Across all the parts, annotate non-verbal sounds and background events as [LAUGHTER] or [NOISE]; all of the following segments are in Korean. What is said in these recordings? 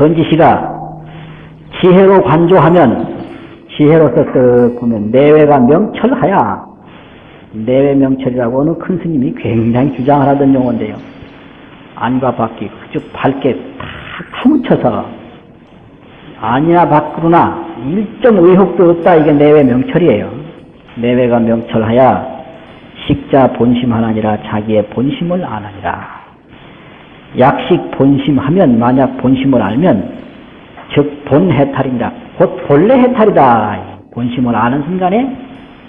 선지시가 지혜로 관조하면 지혜로서 쓱 보면 내외가 명철하야 내외 명철이라고 하는 큰 스님이 굉장히 주장을 하던 용어인데요. 안과 밖이 그저 밝게 탁 파묻혀서 아니나 밖으로나 일점 의혹도 없다 이게 내외 명철이에요. 내외가 명철하야 식자 본심 하나니라 자기의 본심을 아나니라. 약식 본심하면 만약 본심을 알면 즉 본 해탈이니라. 곧 본래 해탈이다. 본심을 아는 순간에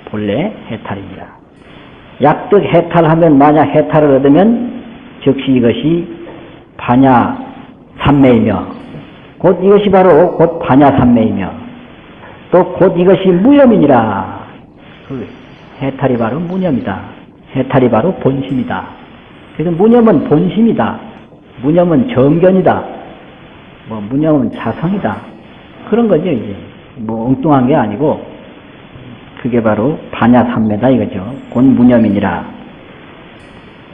본래 해탈입니다. 약득 해탈하면 만약 해탈을 얻으면 즉시 이것이 반야 삼매이며 곧 이것이 바로 곧 반야 삼매이며 또 곧 이것이 무념이니라. 그 해탈이 바로 무념이다. 해탈이 바로 본심이다. 그래서 무념은 본심이다. 무념은 정견이다. 뭐 무념은 자성이다. 그런 거죠 이제. 뭐 엉뚱한 게 아니고 그게 바로 반야삼매다 이거죠. 곧 무념이니라.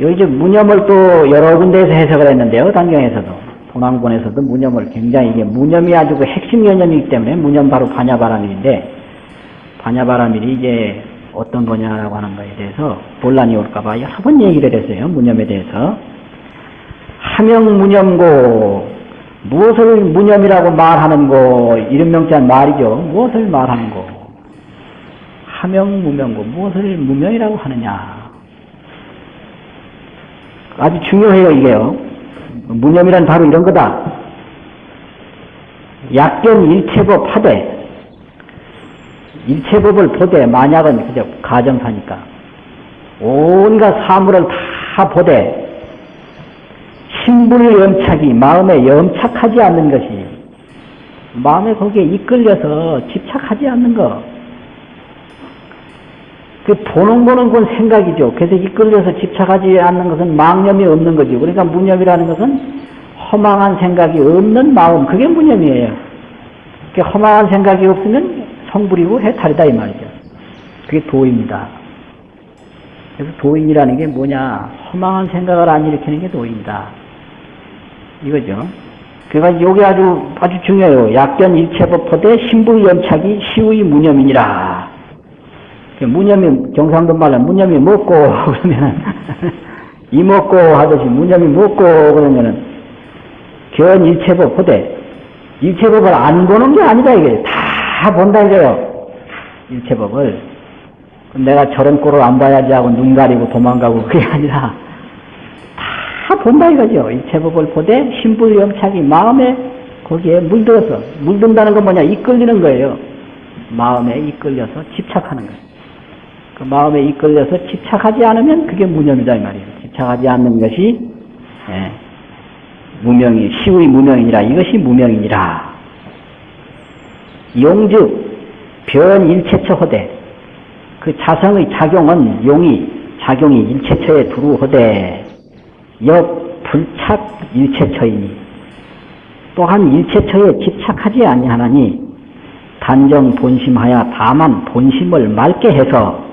여기 이제 무념을 또 여러 군데에서 해석을 했는데요. 단경에서도. 동왕본에서도 무념을 굉장히 이게 무념이 아주 그 핵심 개념이기 때문에 무념 바로 반야바라밀인데 반야바라밀이 이제 어떤 거냐라고 하는 거에 대해서 본란이 올까봐 여러 번 얘기를 했어요. 무념에 대해서. 하명 무념고 무엇을 무념이라고 말하는 거 이름 명자한 말이죠. 무엇을 말하는 거 하명 무명고 무엇을 무명이라고 하느냐 아주 중요해요 이게요. 무념이란 바로 이런 거다. 약견 일체법 하되 일체법을 보되 만약은 그저 가정사니까 온갖 사물을 다 보되 신불 염착이 마음에 염착하지 않는 것이 마음에 거기에 이끌려서 집착하지 않는 것. 그 보는 거는 건 생각이죠. 그래서 이끌려서 집착하지 않는 것은 망념이 없는 거죠. 그러니까 무념이라는 것은 허망한 생각이 없는 마음. 그게 무념이에요. 그 허망한 생각이 없으면 성불이고 해탈이다 이 말이죠. 그게 도입니다. 그래서 도인이라는 게 뭐냐? 허망한 생각을 안 일으키는 게 도인이다. 이거죠. 그러니까 요게 아주 아주 중요해요. 약견 일체법 포대 신부 연착이 시의 무념이니라. 그 무념이 경상도 말로 무념이 먹고 [LAUGHS] 그러면은 이 먹고 하듯이 무념이 먹고 그러면은 견 일체법 포대 일체법을 안 보는 게 아니다 이게 다 본다 이거요. 일체법을 내가 저런 꼴을 안 봐야지 하고 눈 가리고 도망가고 그게 아니라 다 본다 이거죠. 이 제법을 보되 신불염착이 마음에 거기에 물들어서 물든다는 건 뭐냐 이끌리는 거예요. 마음에 이끌려서 집착하는 거예요. 그 마음에 이끌려서 집착하지 않으면 그게 무념이다 이 말이에요. 집착하지 않는 것이 예, 무명이 시의 무명이니라 이것이 무명이니라. 용즉 변 일체처 허대 그 자성의 작용은 용이 작용이 일체처에 두루 허대 역 불착 일체처이니 또한 일체처에 집착하지 아니하나니 단정 본심하여 다만 본심을 맑게 해서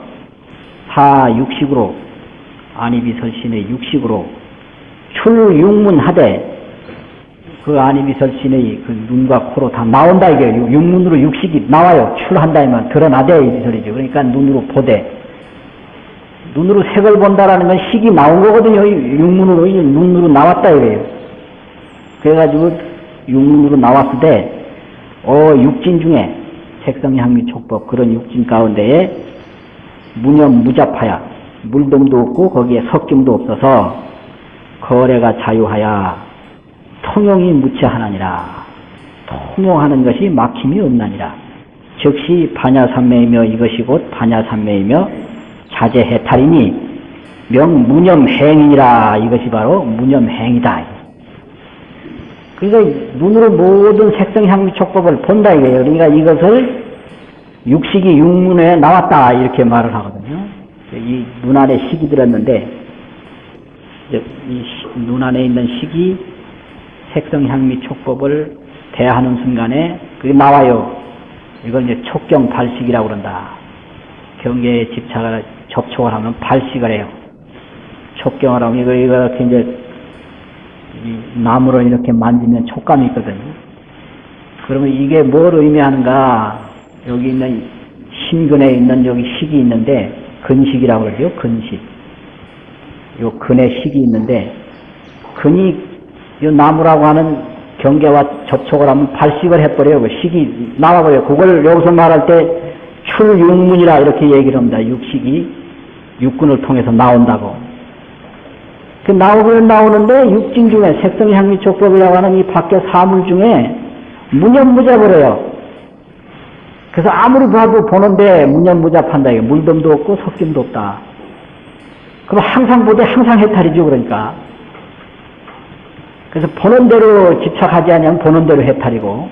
사 육식으로 안이비설신의 육식으로 출육문하되 그 안이비설신의 그 눈과 코로 다 나온다 이게 육문으로 육식이 나와요. 출한다면 드러나대 이 소리죠. 그러니까 눈으로 보되 눈으로 색을 본다라는 건 식이 나온 거거든요. 육문으로, 눈으로 나왔다 이래요. 그래가지고 육문으로 나왔을 때, 어, 육진 중에 색성, 향미, 촉법, 그런 육진 가운데에 무념, 무잡하야, 물동도 없고 거기에 석kim도 없어서 거래가 자유하야 통용이 무치하나니라. 통용하는 것이 막힘이 없나니라. 즉시 반야삼매이며 이것이 곧 반야삼매이며 자제해탈이니 명무념행이니라 이것이 바로 무념행이다. 그러니까 눈으로 모든 색성향미 촉법을 본다 이거예요. 그러니까 이것을 육식이 육문에 나왔다 이렇게 말을 하거든요. 이 눈 안에 식이 들었는데 이 눈 안에 있는 식이 색성향미 촉법을 대하는 순간에 그게 나와요. 이걸 이제 촉경 발식이라고 그런다. 경계에 집착을 접촉을 하면 발식을 해요. 촉경을 하면 이거, 이거 이제 이 나무를 이렇게 만지면 촉감이 있거든요. 그러면 이게 뭘 의미하는가? 여기 있는 신근에 있는 여기 식이 있는데 근식이라고 그러죠. 근식. 요 근에 식이 있는데 근이 요 나무라고 하는 경계와 접촉을 하면 발식을 해버려요. 그 식이 나와버려요. 그걸 여기서 말할 때 출육문이라 이렇게 얘기를 합니다. 육식이 육근을 통해서 나온다고. 그 나오긴 나오는데 육진 중에 색성향미촉법이라고 하는 이 밖에 사물 중에 무념무잡을 요 그래서 아무리 봐도 보는데 무념무잡한다. 이게 물덤도 없고 섞임도 없다. 그럼 항상 보되 항상 해탈이죠. 그러니까. 그래서 보는 대로 집착하지 않으면 보는 대로 해탈이고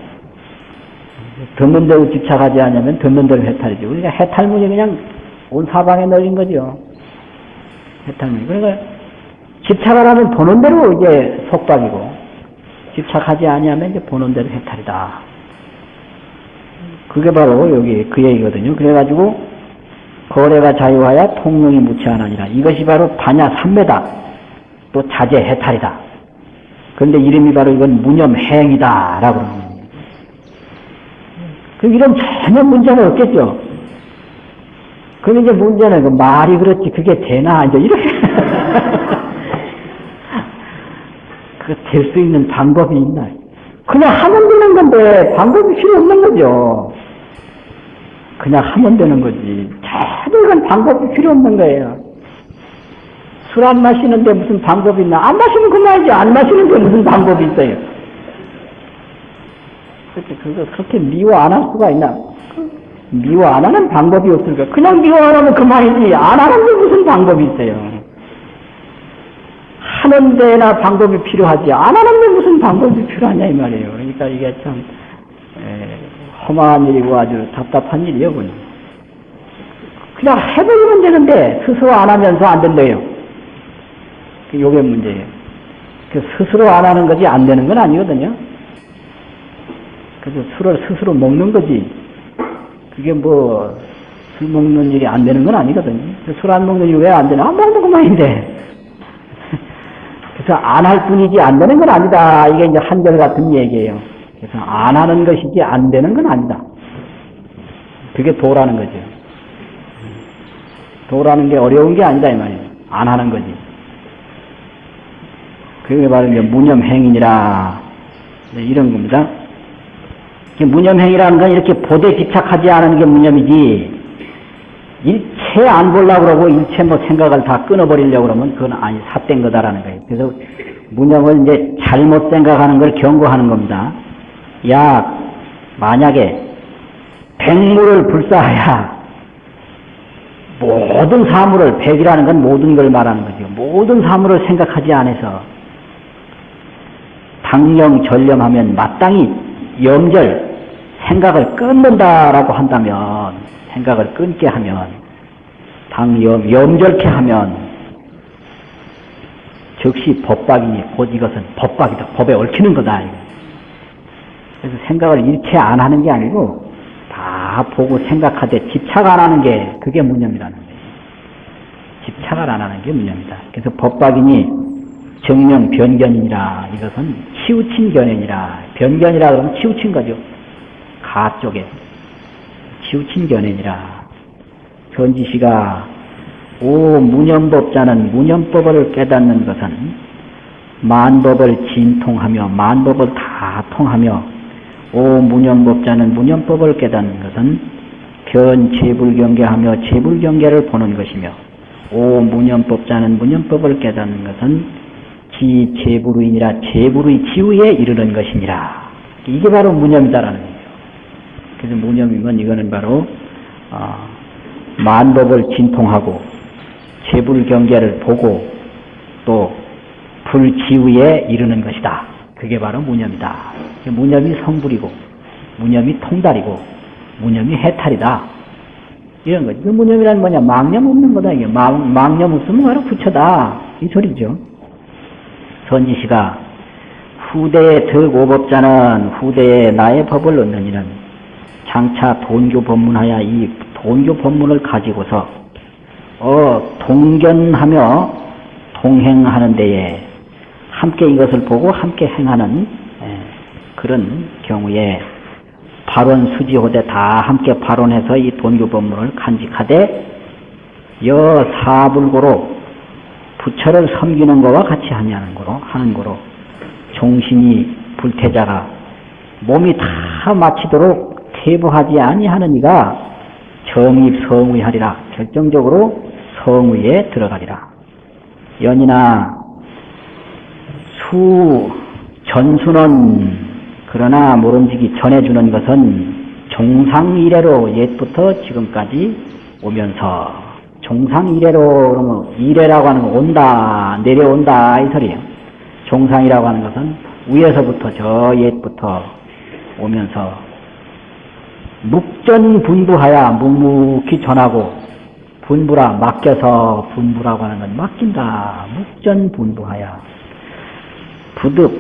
듣는 대로 집착하지 않으면 듣는 대로 해탈이죠. 그러니까 해탈문이 그냥 온 사방에 널린 거죠. 해탈문이. 그러니까 집착을 하면 보는 대로 이제 속박이고 집착하지 아니하면 이제 보는 대로 해탈이다. 그게 바로 여기 그 얘기거든요. 그래가지고 거래가 자유하여 통용이 무치하나니라. 이것이 바로 반야 삼매다. 또 자제 해탈이다. 그런데 이름이 바로 이건 무념행이다. 라고 그러는 겁니다. 그럼 이런 전혀 문제는 없겠죠. 그럼 이제 문제는 그 말이 그렇지 그게 되나 이제 이렇게 [LAUGHS] 그 될 수 있는 방법이 있나? 그냥 하면 되는 건데 방법이 필요 없는 거죠. 그냥 하면 되는 거지. 전혀 이건 방법이 필요 없는 거예요. 술 안 마시는데 무슨 방법이 있나? 안 마시면 그만이지. 안 마시는데 무슨 방법이 있어요. 그렇게 그거 그렇게 미워 안 할 수가 있나? 미워 안 하는 방법이 없을까? 그냥 미워 안 하면 그만이지. 안 하는데 무슨 방법이 있어요. 하는 데나 방법이 필요하지. 안 하는 데 무슨 방법이 필요하냐 이 말이에요. 그러니까 이게 참 에, 험한 일이고 아주 답답한 일이에요. 그냥. 그냥 해버리면 되는데 스스로 안 하면서 안 된대요. 요게 문제예요. 그 스스로 안 하는 거지 안 되는 건 아니거든요. 그래서 술을 스스로 먹는 거지. 그게 뭐, 술 먹는 일이 안 되는 건 아니거든요. 술 안 먹는 일이 왜 안 되나? 안 먹는 그만인데. [LAUGHS] 그래서 안 할 뿐이지 안 되는 건 아니다. 이게 이제 한결 같은 얘기예요. 그래서 안 하는 것이지 안 되는 건 아니다. 그게 도라는 거죠. 도라는 게 어려운 게 아니다 이 말이에요. 안 하는 거지. 그게 바로 이제 무념행위니라 네, 이런 겁니다. 무념행위라는 건 이렇게 보대 집착하지 않은 게 무념이지 일체 안 보려고 그러고 일체 뭐 생각을 다 끊어버리려고 그러면 그건 아니 삿된 거다라는 거예요. 그래서 무념을 이제 잘못 생각하는 걸 경고하는 겁니다. 야 만약에 백물을 불사하야 모든 사물을 백이라는 건 모든 걸 말하는 거죠. 모든 사물을 생각하지 않아서 당령 전념하면 마땅히 염절 생각을 끊는다라고 한다면 생각을 끊게 하면 당염 염절케 하면 즉시 법박이니 곧 이것은 법박이다. 법에 얽히는 거다. 그래서 생각을 일체 안 하는 게 아니고 다 보고 생각하되 집착 안 하는 게 그게 무념이라는 거예요. 집착을 안 하는 게 무념이다. 그래서 법박이니 정명 변견이니라. 이것은 치우친 견해니라 변견이라 그러면 치우친 거죠. 가 쪽에. 치우친 견해니라. 전지시가 오 무념법자는 무념법을 깨닫는 것은 만법을 진통하며 만법을 다 통하며 오 무념법자는 무념법을 깨닫는 것은 변 재불경계하며 재불경계를 보는 것이며 오 무념법자는 무념법을 깨닫는 것은 지 재불의니라 재불의 지우에 이르는 것이니라. 이게 바로 무념이다라는 거예요. 그래서 무념이면 이거는 바로 어, 만법을 진통하고 재불경계를 보고 또 불지우에 이르는 것이다. 그게 바로 무념이다. 무념이 성불이고 무념이 통달이고 무념이 해탈이다. 이런 거죠. 그 무념이란 뭐냐? 망념 없는 거다. 이게 망, 망념 없으면 바로 부처다. 이 소리죠. 선지시가 후대의 덕오법자는 후대에 나의 법을 얻는 이는 장차 돈교 법문하여 이 돈교 법문을 가지고서 어 동견하며 동행하는 데에 함께 이것을 보고 함께 행하는 에, 그런 경우에 발원 수지호대 다 함께 발원해서 이 돈교 법문을 간직하되 여 사불고로 부처를 섬기는 거와 같이 하냐는 거로 하는 거로 종신이 불태자가 몸이 다 마치도록 퇴보하지 아니하는 이가 정입 성의하리라. 결정적으로 성의에 들어가리라. 연이나 수 전수는 그러나 모름지기 전해주는 것은 종상 이래로 옛부터 지금까지 오면서 종상 이래로 그러면 이래라고 하는 건 온다 내려온다 이 소리예요. 종상이라고 하는 것은 위에서부터 저 옛부터 오면서 묵전 분부하야 묵묵히 전하고 분부라 맡겨서 분부라고 하는 건 맡긴다. 묵전 분부하야 부득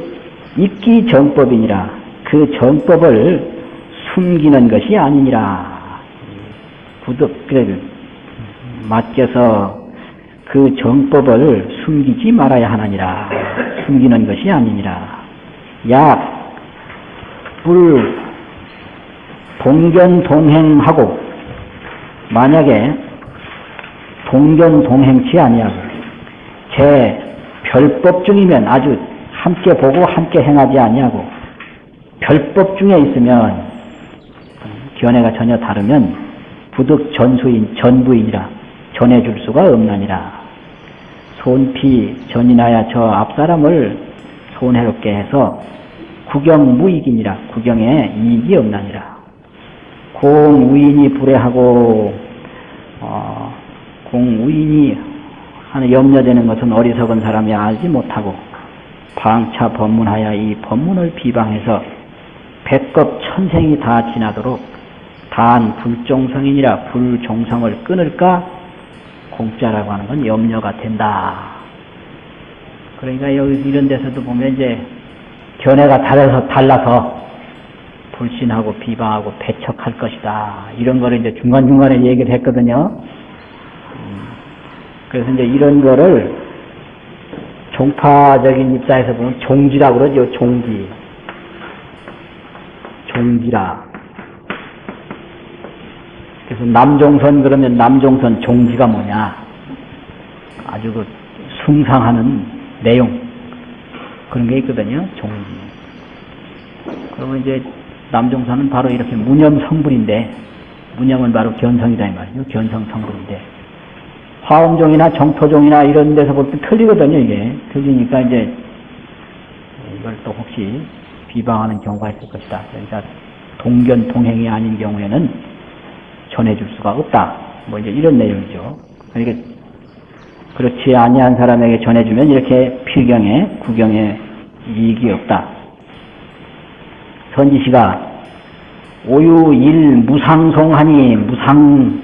있기 정법이니라 그 정법을 숨기는 것이 아니니라 부득 그래 맡겨서 그 정법을 숨기지 말아야 하느니라. 숨기는 것이 아니니라. 약 불 동견 동행하고 만약에 동견 동행치 아니하고 제 별법 중이면 아주 함께 보고 함께 행하지 아니하고 별법 중에 있으면 견해가 전혀 다르면 부득 전수인 전부인이라 전해줄 수가 없나니라. 손피 전인하여 저 앞사람을 손해롭게 해서 구경 무익이니라. 구경에 이익이 없나니라. 공우인이 불해하고 어, 공우인이 하는 염려되는 것은 어리석은 사람이 알지 못하고 방차 법문하여 이 법문을 비방해서 백급 천생이 다 지나도록 단 불종성이니라. 불종성을 끊을까 공짜라고 하는 건 염려가 된다. 그러니까 여기 이런 데서도 보면 이제 견해가 달라서 달라서 불신하고 비방하고 배척할 것이다. 이런 거를 이제 중간중간에 얘기를 했거든요. 음, 그래서 이제 이런 거를 종파적인 입장에서 보면 종지라고 그러죠. 종지. 종지라. 그래서 남종선 그러면 남종선 종지가 뭐냐. 아주 그 숭상하는 내용. 그런 게 있거든요. 종지. 그러면 이제 남종선은 바로 이렇게 무념 성분인데, 무념은 바로 견성이다 이 말이죠. 견성 성분인데, 화엄종이나 정토종이나 이런 데서 볼 때 틀리거든요, 이게. 틀리니까 이제 이걸 또 혹시 비방하는 경우가 있을 것이다. 그러니까 동견, 동행이 아닌 경우에는 전해줄 수가 없다. 뭐 이제 이런 내용이죠. 그러니까 그렇지 아니한 사람에게 전해주면 이렇게 필경에, 구경에 이익이 없다. 선지시가 오유일 무상송하니 무상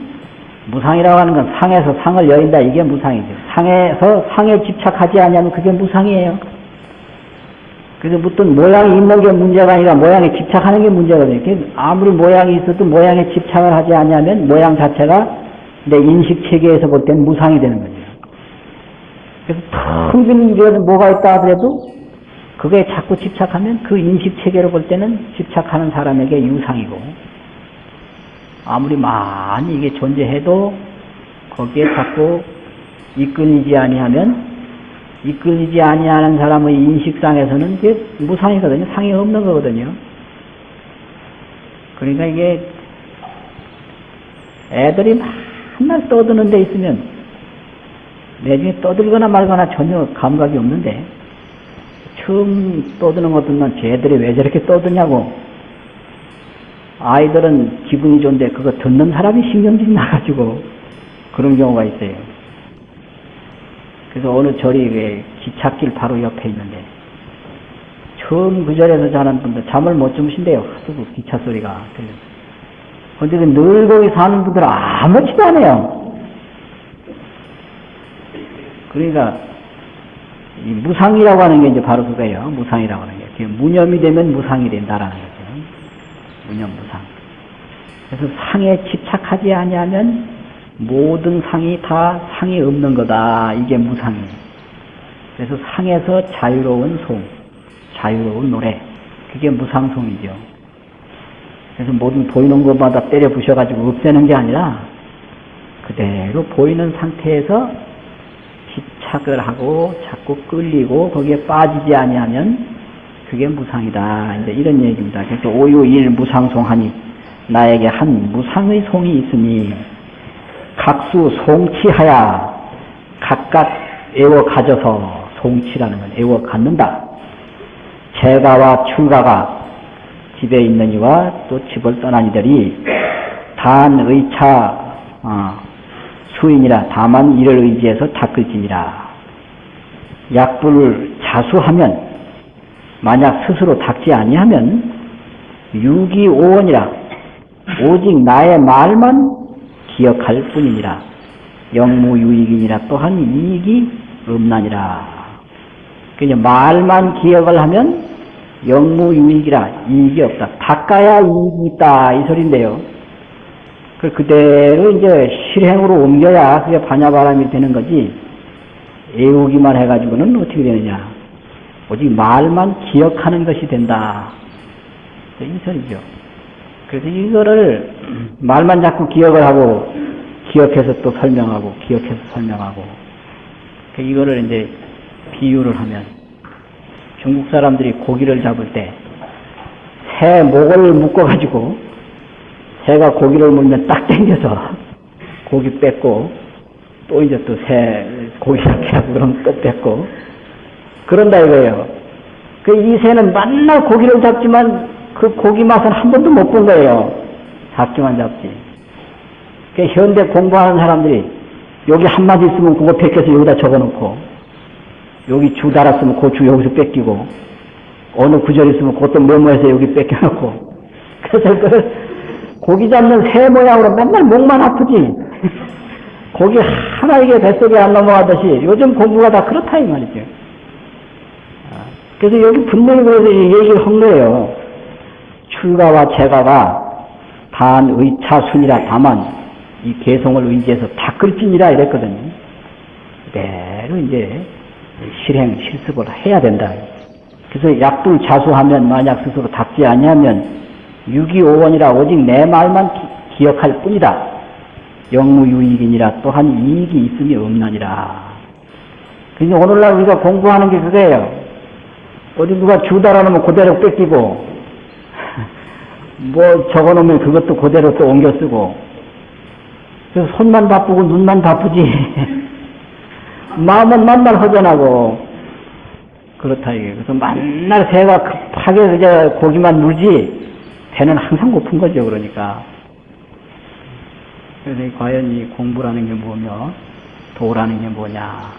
무상이라고 하는 건 상에서 상을 여인다 이게 무상이죠. 상에서 상에 집착하지 않으면 그게 무상이에요. 그래서 무슨 모양이 있는 게 문제가 아니라 모양에 집착하는 게 문제거든요. 아무리 모양이 있어도 모양에 집착을 하지 않으면 모양 자체가 내 인식 체계에서 볼 때는 무상이 되는 거죠. 그래서 평균 이런 뭐가 있다 하더라도 그게 자꾸 집착하면 그 인식 체계로 볼 때는 집착하는 사람에게 유상이고 아무리 많이 이게 존재해도 거기에 자꾸 이끌리지 아니하면 이끌리지 아니하는 사람의 인식상에서는 이게 무상이거든요. 상이 없는 거거든요. 그러니까 이게 애들이 맨날 떠드는 데 있으면 나중에 떠들거나 말거나 전혀 감각이 없는데 처음 떠드는 것들만 쟤들이 왜 저렇게 떠드냐고 아이들은 기분이 좋은데 그거 듣는 사람이 신경질이 나가지고 그런 경우가 있어요. 그래서 어느 절이 왜 기찻길 바로 옆에 있는데 처음 그 절에서 자는 분들 잠을 못 주무신대요. 하도 그 기차 소리가 들려. 근데 늘 거기 사는 분들은 아무렇지도 않아요. 그러니까 이 무상이라고 하는 게 이제 바로 그거예요. 무상이라고 하는 게. 무념이 되면 무상이 된다라는 거죠. 무념 무상. 그래서 상에 집착하지 아니하면 모든 상이 다 상이 없는 거다. 이게 무상이에요. 그래서 상에서 자유로운 송, 자유로운 노래. 그게 무상송이죠. 그래서 모든 보이는 것마다 때려 부셔가지고 없애는 게 아니라 그대로 보이는 상태에서 집착을 하고 자꾸 끌리고 거기에 빠지지 아니하면 그게 무상이다. 이제 이런 얘기입니다. 그래서 오유일 무상송하니 나에게 한 무상의 송이 있으니 각수 송치하야 각각 애워 가져서 송치라는 건 애워 갖는다. 재가와 출가가 집에 있는 이와 또 집을 떠난 이들이 단 의차 어, 수인이라 다만 이를 의지해서 닦을지니라. 약불을 자수하면 만약 스스로 닦지 아니하면 유기오원이라 오직 나의 말만 기억할 뿐이니라. 영무유익이니라 또한 이익이 없나니라. 그냥 말만 기억을 하면 영무유익이라 이익이 없다. 닦아야 이익이 있다 이 소리인데요. 그 그대로 이제 실행으로 옮겨야 그게 반야바람이 되는 거지. 애우기만 해가지고는 어떻게 되느냐. 오직 말만 기억하는 것이 된다. 이 소리죠. 그래서 이거를 말만 자꾸 기억을 하고 기억해서 또 설명하고 기억해서 설명하고 그 이거를 이제 비유를 하면 중국 사람들이 고기를 잡을 때 새 목을 묶어가지고 새가 고기를 물면 딱 당겨서 고기 뺏고 또 이제 또 새 고기 잡게 하고 그러면 또 뺏고 그런다 이거예요. 그 이 새는 맨날 고기를 잡지만 그 고기 맛은 한 번도 못 본 거예요. 잡기만 잡지. 그 현대 공부하는 사람들이 여기 한 마디 있으면 그거 벗겨서 여기다 적어놓고 여기 주 달았으면 그주 여기서 뺏기고 어느 구절 있으면 그것도 메모해서 여기 뺏겨놓고 [LAUGHS] 그래서 그 고기 잡는 새 모양으로 맨날 목만 아프지 [LAUGHS] 고기 하나 이게 뱃속에 안 넘어가듯이 요즘 공부가 다 그렇다 이 말이죠. 그래서 여기 분명히 그래서 얘기를 한 거예요. 출가와 재가가 단 의차순이라 다만 이 개성을 의지해서 닦을진이라 이랬거든요. 그대로 이제 실행, 실습을 해야 된다. 그래서 약불 자수하면 만약 스스로 닦지 아니하면 유기오원이라 오직 내 말만 기, 억할 뿐이다. 영무유익이니라 또한 이익이 있음이 없나니라. 그래서 오늘날 우리가 공부하는 게 그거예요. 어디 누가 주다라 놓으면 그대로 뺏기고 뭐 적어놓으면 그것도 그대로 또 옮겨 쓰고. 그래서 손만 바쁘고 눈만 바쁘지. [LAUGHS] 마음은 만날 허전하고. 그렇다 이게. 그래서 만날 새가 급하게 그저 고기만 물지 배는 항상 고픈 거죠 그러니까. 그래서 과연 이 공부라는 게 뭐며 도라는 게 뭐냐.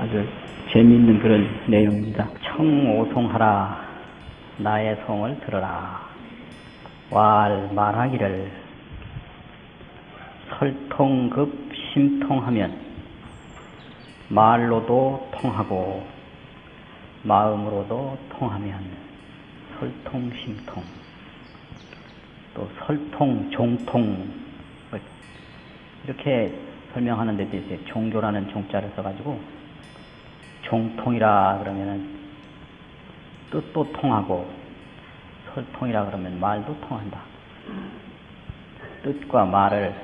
아주 재미있는 그런 내용입니다. 청오송하라. 나의 성을 들어라 왈 말하기를 설통급 심통하면 말로도 통하고 마음으로도 통하면 설통 심통 또 설통 종통 이렇게 설명하는 데도 있어요. 종교라는 종자를 써가지고 종통이라 그러면은 뜻도 통하고 설통이라 그러면 말도 통한다. 뜻과 말을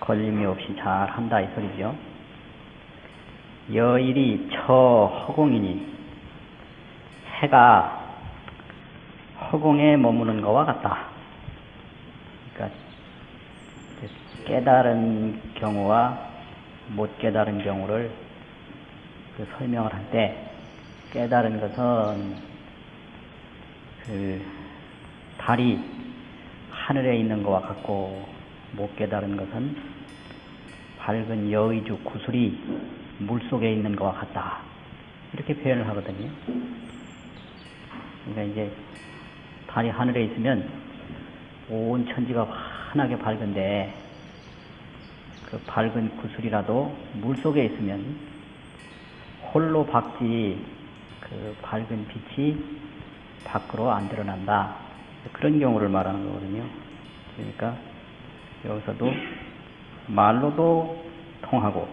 걸림이 없이 잘 한다 이 소리죠. 여일이 처 허공이니 해가 허공에 머무는 것과 같다. 그러니까 깨달은 경우와 못 깨달은 경우를 그 설명을 할 때 깨달은 것은 그 달이 하늘에 있는 것과 같고 못 깨달은 것은 밝은 여의주 구슬이 물속에 있는 것과 같다. 이렇게 표현을 하거든요. 그러니까 이제 달이 하늘에 있으면 온 천지가 환하게 밝은데 그 밝은 구슬이라도 물속에 있으면 홀로 박지 그 밝은 빛이 밖으로 안 드러난다. 그런 경우를 말하는 거거든요. 그러니까 여기서도 말로도 통하고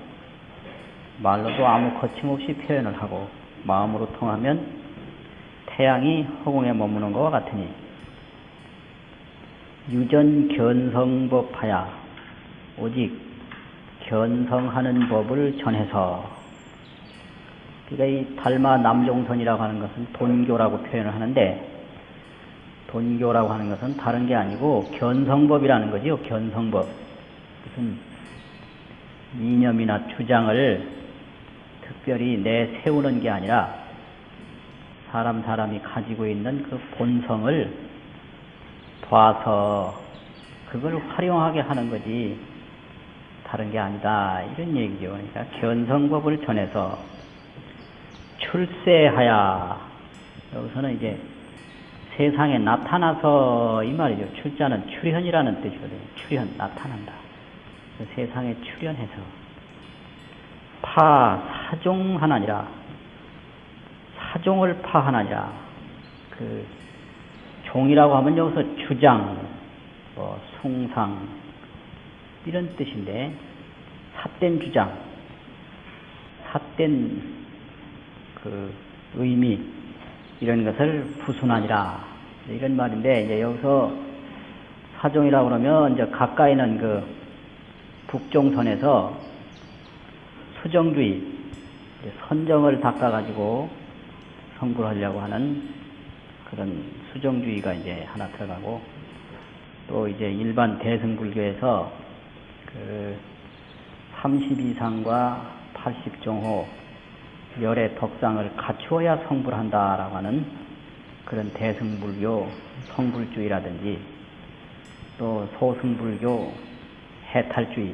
말로도 아무 거침없이 표현을 하고 마음으로 통하면 태양이 허공에 머무는 것과 같으니 유전 견성법하야 오직 견성하는 법을 전해서 그러니까 이 달마 남종선이라고 하는 것은 돈교라고 표현을 하는데 돈교라고 하는 것은 다른 게 아니고 견성법이라는 거지요. 견성법. 무슨 이념이나 주장을 특별히 내세우는 게 아니라 사람 사람이 가지고 있는 그 본성을 봐서 그걸 활용하게 하는 거지 다른 게 아니다 이런 얘기죠. 그러니까 견성법을 전해서 출세하야 여기서는 이제 세상에 나타나서 이 말이죠. 출자는 출현이라는 뜻이거든요. 출현 나타난다. 그 세상에 출현해서 파 사종하나니라 사종을 파하나니라 그 종이라고 하면 여기서 주장 뭐 숭상 이런 뜻인데 삿된 주장 삿된 그 의미 이런 것을 부순하니라. 이런 말인데 이제 여기서 사종이라고 그러면 이제 가까이는 그 북종선에서 수정주의 선정을 닦아가지고 성불하려고 하는 그런 수정주의가 이제 하나 들어가고 또 이제 일반 대승불교에서 그 32상과 80종호 열의 덕상을 갖추어야 성불한다라고 하는 그런 대승불교 성불주의라든지 또 소승불교 해탈주의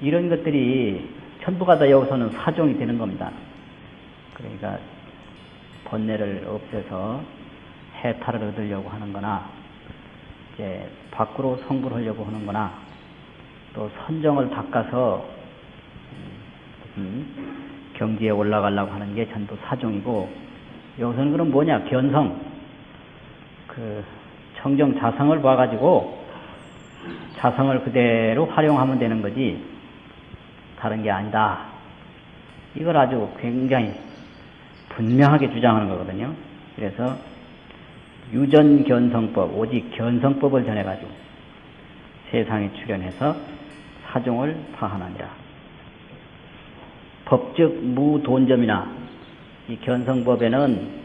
이런 것들이 전부가 다 여기서는 사종이 되는 겁니다. 그러니까 번뇌를 없애서 해탈을 얻으려고 하는 거나 이제 밖으로 성불하려고 하는 거나 또 선정을 닦아서 음, 경지에 올라가려고 하는 게 전부 사종이고 여기서는 그럼 뭐냐 견성 그 청정 자성을 봐가지고 자성을 그대로 활용하면 되는 거지 다른 게 아니다. 이걸 아주 굉장히 분명하게 주장하는 거거든요. 그래서 유전견성법, 오직 견성법을 전해가지고 세상에 출현해서 사종을 파하느니라. 법즉 무돈점이나 이 견성법에는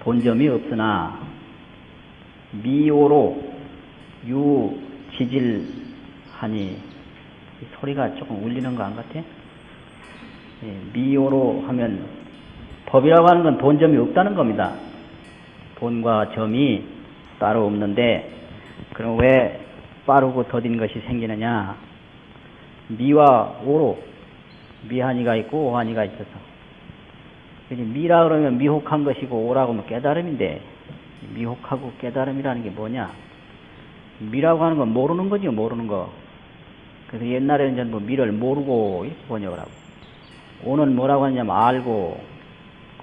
돈점이 없으나 미오로 유지질하니 소리가 조금 울리는 거 안 같아? 예, 미오로 하면 법이라고 하는 건 돈점이 없다는 겁니다. 돈과 점이 따로 없는데 그럼 왜 빠르고 더딘 것이 생기느냐? 미와 오로 미한이가 있고 오한이가 있어서 미라 그러면 미혹한 것이고 오라고 하면 깨달음인데 미혹하고 깨달음이라는 게 뭐냐? 미라고 하는 건 모르는 거죠, 모르는 거. 그래서 옛날에는 전부 미를 모르고 이렇게 번역을 하고 오는 뭐라고 하냐면 알고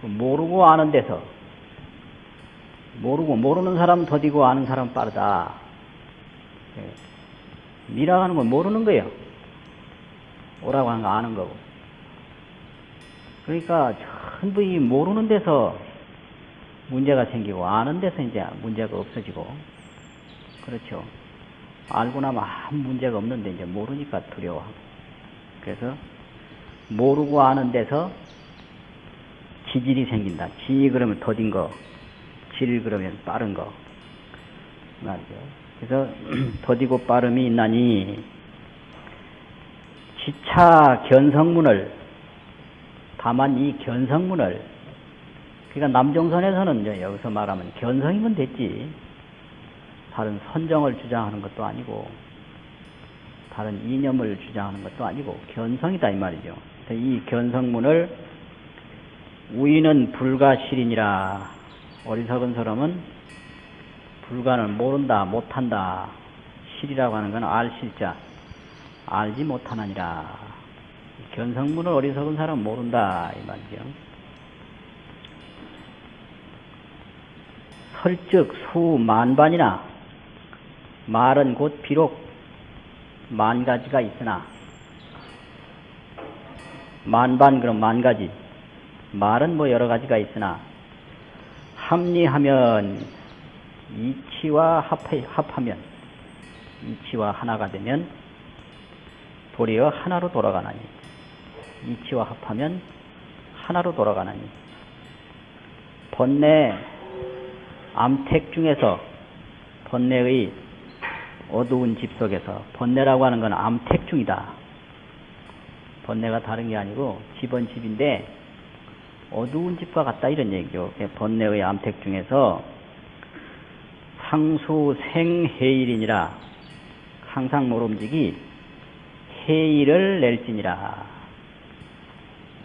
그 모르고 아는 데서 모르고 모르는 사람 더디고 아는 사람 빠르다. 예. 미라고 하는 건 모르는 거예요. 오라고 하는 거 아는 거고. 그러니까 전부 이 모르는 데서 문제가 생기고 아는 데서 이제 문제가 없어지고 그렇죠. 알고 나면 아무 문제가 없는데 이제 모르니까 두려워하고 그래서 모르고 아는 데서 지질이 생긴다. 지 그러면 더딘 거, 질 그러면 빠른 거 말이죠. 그래서 [CLEARS THROAT] 더디고 빠름이 있나니 지차 견성문을 다만 이 견성문을 그러니까 남정선에서는 이제 여기서 말하면 견성이면 됐지. 다른 선정을 주장하는 것도 아니고 다른 이념을 주장하는 것도 아니고 견성이다 이 말이죠. 이 견성문을 우리는 불가실이니라. 어리석은 사람은 불가는 모른다 못한다. 실이라고 하는 건 알실자. 알지 못하느니라 견성문을 어리석은 사람은 모른다 이 말이죠. 설즉 수만반이나 말은 곧 비록 만 가지가 있으나 만반 그럼 만 가지 말은 뭐 여러 가지가 있으나 합리하면 이치와 합해, 합하면 이치와 하나가 되면 도리어 하나로 돌아가나니 이치와 합하면 하나로 돌아가나니 번뇌 암택 중에서 번뇌의 어두운 집 속에서 번뇌라고 하는 건 암택 중이다. 번뇌가 다른 게 아니고 집은 집인데 어두운 집과 같다 이런 얘기죠. 번뇌의 암택 중에서 상수 생해일이니라 항상 모름지기 해일을 낼지니라.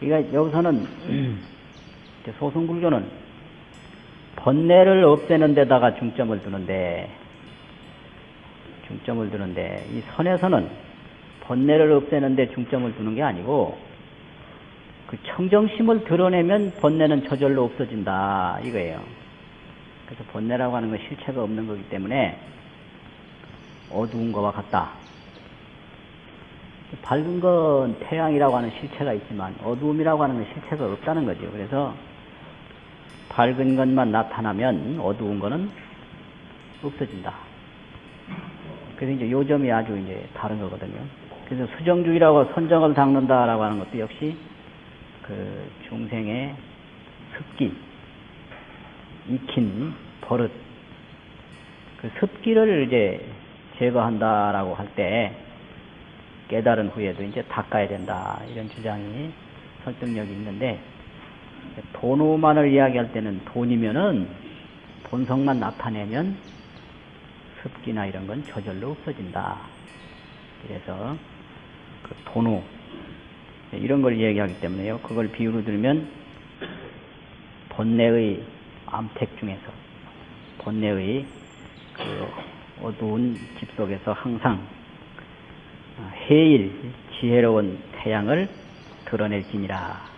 그러니까 여기서는 이제 소승불교는 번뇌를 없애는 데다가 중점을 두는데 중점을 두는데 이 선에서는 번뇌를 없애는 데 중점을 두는 게 아니고 그 청정심을 드러내면 번뇌는 저절로 없어진다 이거예요. 그래서 번뇌라고 하는 건 실체가 없는 거기 때문에 어두운 거와 같다. 밝은 건 태양이라고 하는 실체가 있지만 어두움이라고 하는 건 실체가 없다는 거죠. 그래서 밝은 것만 나타나면 어두운 거는 없어진다. 그래서 이제 요점이 아주 이제 다른 거거든요. 그래서 수정주의라고 선정을 닦는다라고 하는 것도 역시 그 중생의 습기, 익힌 버릇, 그 습기를 이제 제거한다라고 할 때 깨달은 후에도 이제 닦아야 된다 이런 주장이 설득력이 있는데 돈오만을 이야기할 때는 돈이면은 본성만 나타내면 습기나 이런 건 저절로 없어진다. 그래서 그 돈우 이런 걸 이야기하기 때문에요. 그걸 비유로 들면 번뇌의 암택 중에서 번뇌의 그 어두운 집 속에서 항상 해일 지혜로운 태양을 드러낼지니라.